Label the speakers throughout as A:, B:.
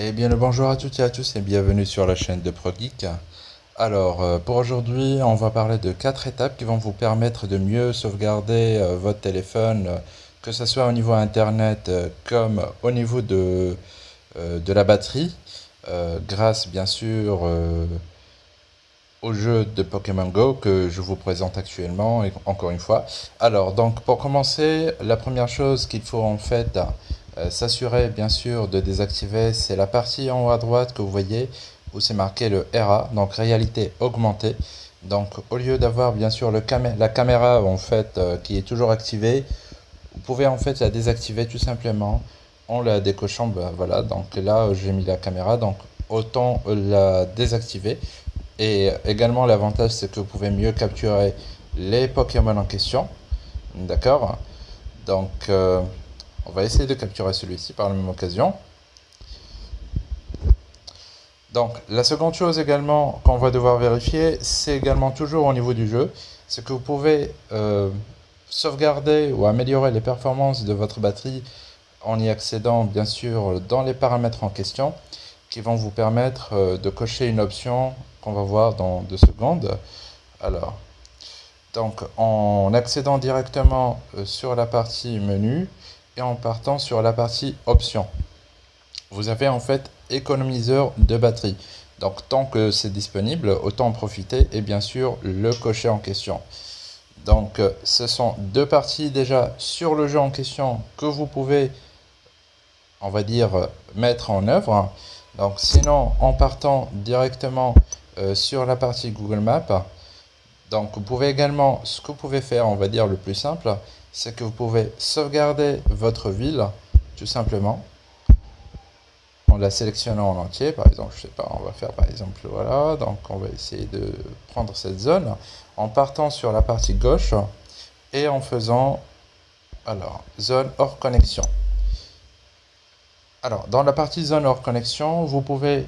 A: Eh bien le bonjour à toutes et à tous et bienvenue sur la chaîne de ProGeek. Alors euh, pour aujourd'hui on va parler de quatre étapes qui vont vous permettre de mieux sauvegarder euh, votre téléphone euh, que ce soit au niveau internet comme au niveau de, de la batterie grâce bien sûr au jeu de Pokémon Go que je vous présente actuellement encore une fois. Alors donc pour commencer la première chose qu'il faut en fait euh, s'assurer bien sûr de désactiver, c'est la partie en haut à droite que vous voyez où c'est marqué le RA, donc réalité augmentée. Donc au lieu d'avoir bien sûr le la caméra en fait euh, qui est toujours activée, vous pouvez en fait la désactiver tout simplement en la décochant. Ben, voilà, donc là j'ai mis la caméra, donc autant la désactiver. Et également l'avantage c'est que vous pouvez mieux capturer les Pokémon en question. D'accord? Donc euh, on va essayer de capturer celui-ci par la même occasion. Donc, la seconde chose également qu'on va devoir vérifier, c'est également toujours au niveau du jeu, c'est que vous pouvez euh, sauvegarder ou améliorer les performances de votre batterie en y accédant bien sûr dans les paramètres en question qui vont vous permettre euh, de cocher une option va voir dans deux secondes. Alors, donc en accédant directement euh, sur la partie menu, en partant sur la partie options. Vous avez en fait économiseur de batterie. Donc tant que c'est disponible, autant en profiter et bien sûr le cocher en question. Donc ce sont deux parties déjà sur le jeu en question que vous pouvez, on va dire, mettre en œuvre. Donc sinon en partant directement euh, sur la partie Google Maps, donc vous pouvez également, ce que vous pouvez faire, on va dire le plus simple, c'est que vous pouvez sauvegarder votre ville, tout simplement, en la sélectionnant en entier. Par exemple, je sais pas, on va faire par exemple, voilà, donc on va essayer de prendre cette zone, en partant sur la partie gauche, et en faisant, alors, zone hors connexion. Alors, dans la partie zone hors connexion, vous pouvez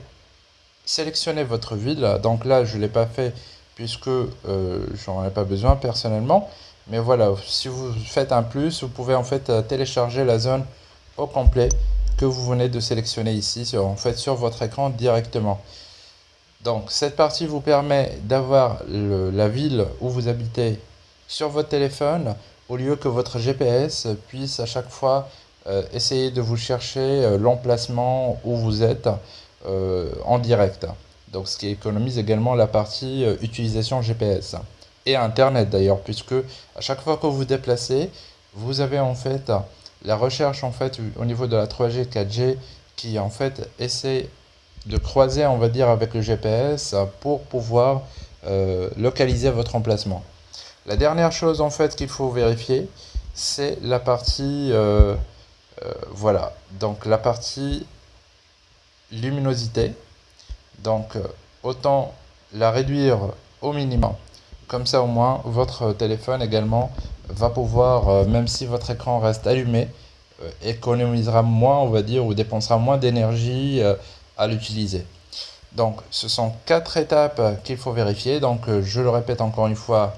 A: sélectionner votre ville. Donc là, je ne l'ai pas fait puisque euh, j'en ai pas besoin personnellement. Mais voilà, si vous faites un plus, vous pouvez en fait euh, télécharger la zone au complet que vous venez de sélectionner ici, sur, en fait sur votre écran directement. Donc cette partie vous permet d'avoir la ville où vous habitez sur votre téléphone au lieu que votre GPS puisse à chaque fois euh, essayer de vous chercher l'emplacement où vous êtes en direct. Donc ce qui économise également la partie euh, utilisation GPS et Internet d'ailleurs, puisque à chaque fois que vous vous déplacez, vous avez en fait la recherche en fait au niveau de la 3G, 4G qui en fait essaie de croiser on va dire avec le GPS pour pouvoir euh, localiser votre emplacement. La dernière chose en fait qu'il faut vérifier, c'est la partie euh, voilà. Donc la partie luminosité donc, euh, autant la réduire au minimum. Comme ça, au moins, votre téléphone également va pouvoir, euh, même si votre écran reste allumé, euh, économisera moins, on va dire, ou dépensera moins d'énergie à l'utiliser. Donc, ce sont quatre étapes qu'il faut vérifier. Donc, je le répète encore une fois,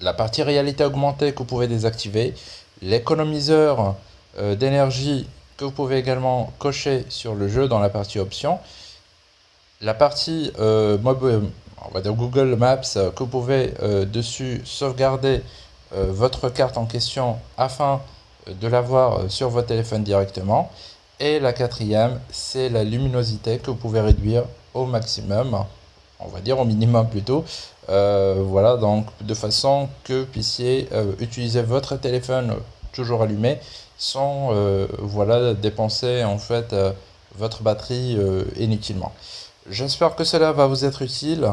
A: la partie réalité augmentée que vous pouvez désactiver, l'économiseur d'énergie que vous pouvez également cocher sur le jeu dans la partie options, la partie euh, on va dire Google Maps, euh, que vous pouvez euh, dessus sauvegarder votre carte en question afin de l'avoir sur votre téléphone directement. Et la quatrième, c'est la luminosité que vous pouvez réduire au maximum, on va dire au minimum plutôt. voilà, donc de façon que vous puissiez utiliser votre téléphone toujours allumé sans voilà, dépenser en fait votre batterie inutilement. J'espère que cela va vous être utile.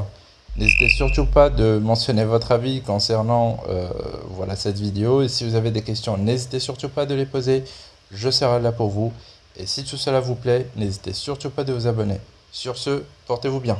A: N'hésitez surtout pas de mentionner votre avis concernant euh, voilà, cette vidéo. Et si vous avez des questions, n'hésitez surtout pas de les poser. Je serai là pour vous. Et si tout cela vous plaît, n'hésitez surtout pas de vous abonner. Sur ce, portez-vous bien.